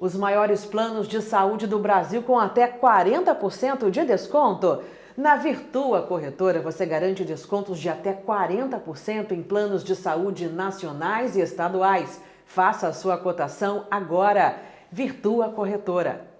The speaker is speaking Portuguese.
Os maiores planos de saúde do Brasil com até 40% de desconto. Na Virtua Corretora, você garante descontos de até 40% em planos de saúde nacionais e estaduais. Faça a sua cotação agora. Virtua Corretora